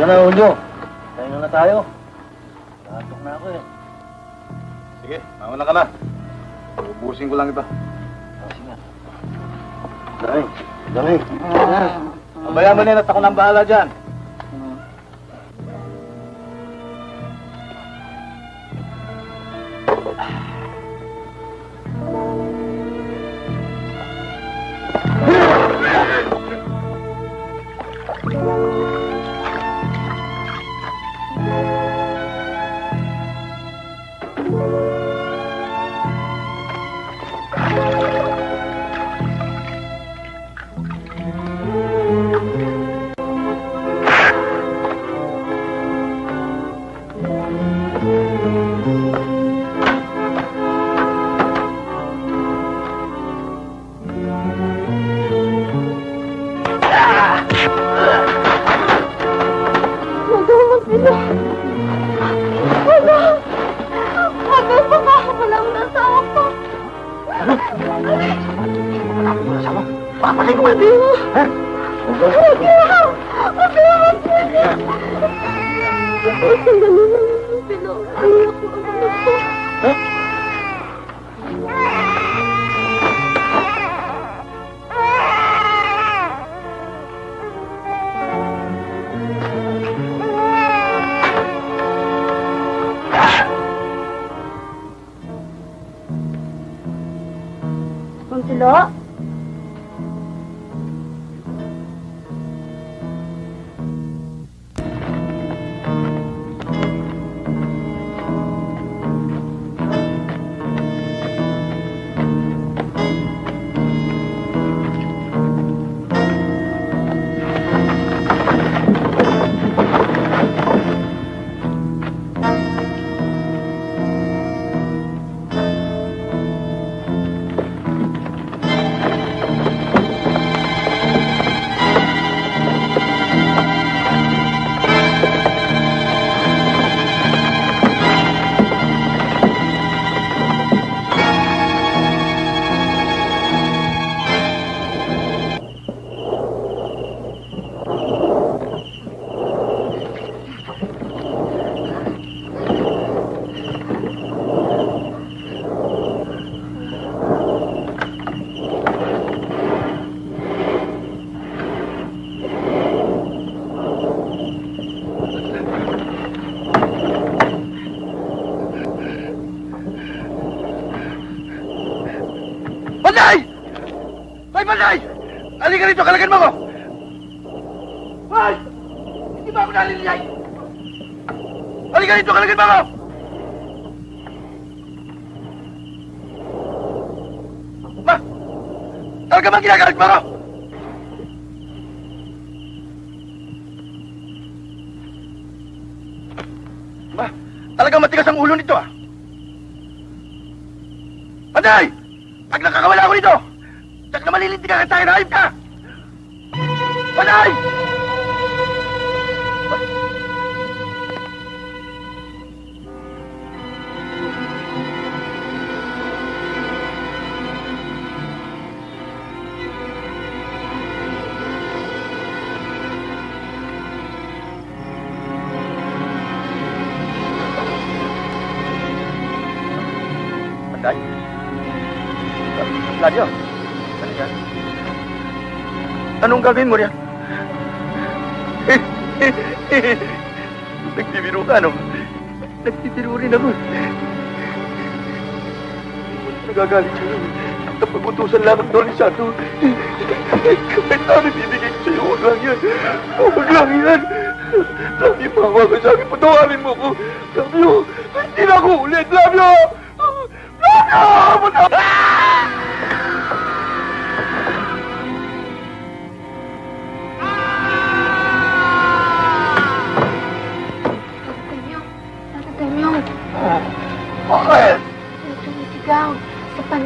Sige na, Unyo. Tayo na tayo. Natok na ako eh. Sige, mauna ka na. Ubusin ko lang ito. Oh, sige. Dali. Dali. Abayaan mo nila at ako nang bahala dyan. Papatay ko ba? Hindi mo. Ha? Hindi mo. Magamas nila. Rito, kalagan mo ko! Hoy! Hindi ba ako naliliyay? Halika rito, kalagan mo ko! Ma! Talaga bang ginagalit mo ako? Ma! Talagang matigas ang ulo nito ah! Panday! Pag nakakawala ako nito, tsak na malilintigan ka tayo na hayop ka! Bên đây Lah dia. Mana dia? Anong gagawin mo riyan? Nagbibiro ka, no? Nagbibiro rin ako. Nagagalit siya. Kapag utusan lang ng Dolisado, kahit namin bibigay ko sa'yo, huwag lang yan. Huwag lang yan. Love you, mama ko sa akin. Patawarin mo ko. Love you. Hindi na ako ulit. Love you. Love you. Patawarin.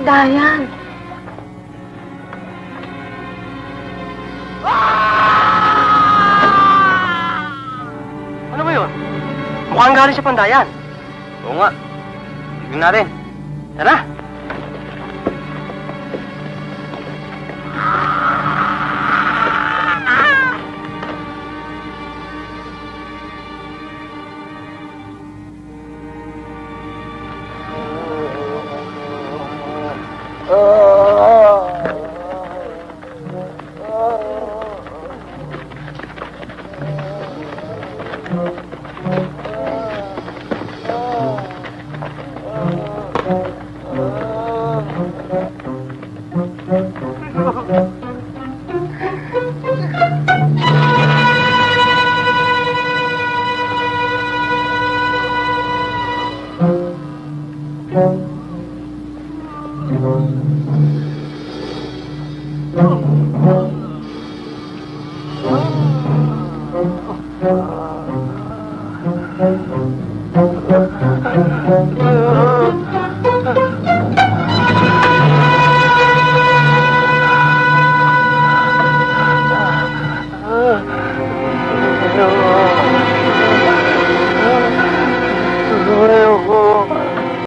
Sa pandayan. Ano ba yun? Mukhang galing sa pandayan. Oo nga. Tignan natin. Tara. Thank you.